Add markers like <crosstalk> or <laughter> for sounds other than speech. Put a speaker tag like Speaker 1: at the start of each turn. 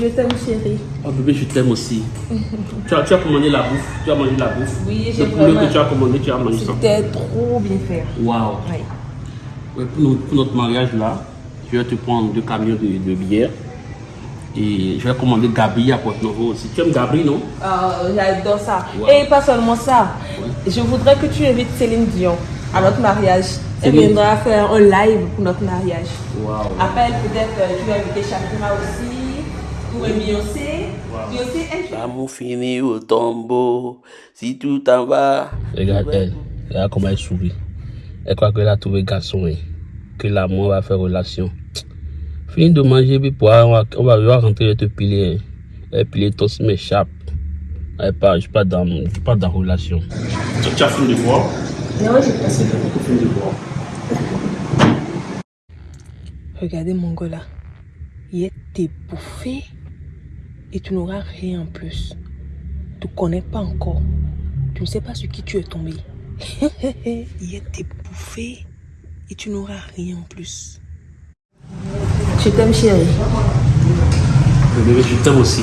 Speaker 1: Je t'aime, chérie.
Speaker 2: Oh bébé, je t'aime aussi. tu, as, tu as commandé la bouffe. Tu as mangé la bouffe.
Speaker 1: Oui, j'ai
Speaker 2: Le poulet
Speaker 1: vraiment-
Speaker 2: que tu as commandé, tu as mangé ça.
Speaker 1: C'était trop bien fait.
Speaker 2: Waouh.
Speaker 1: Oui.
Speaker 2: Ouais, pour, notre, pour notre mariage là, je vais te prendre deux camions de, de bière. Et je vais commander Gabri à Porto Novo aussi. Tu aimes Gabri, non?
Speaker 1: Oh, J'adore ça.
Speaker 2: Ouais.
Speaker 1: Et pas seulement ça. Je voudrais que tu invites Céline Dion à notre mariage. Elle viendra faire un live pour notre mariage.
Speaker 2: Waouh.
Speaker 1: Après, peut-être euh, tu vas inviter Shakira aussi. Beyoncé. Beyoncé, elle
Speaker 2: L'amour finit au tombeau, si tout en va. Regarde elle, regarde comment elle sourit. Elle croit qu'elle a trouvé garçon, hein. que l'amour va faire relation. Fini de manger, puis pour on va, on va, on va rentrer et te piler. hein. Elle piler ton m'échappe. Elle pas, je suis pas dans, je suis pas dans relation. Tu, as fini de voir
Speaker 1: Non, j'ai passé.
Speaker 2: Tu as fini de voir.
Speaker 1: Regardez mon gars là. Il est bouffé et tu n'auras rien en plus. Tu ne connais pas encore. Tu ne sais pas sur qui tu es tombé. <laughs> il est bouffé et tu n'auras rien en plus. Je t'aime chérie?
Speaker 2: Je t'aime aussi.